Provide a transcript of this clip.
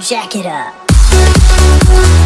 Jack it up.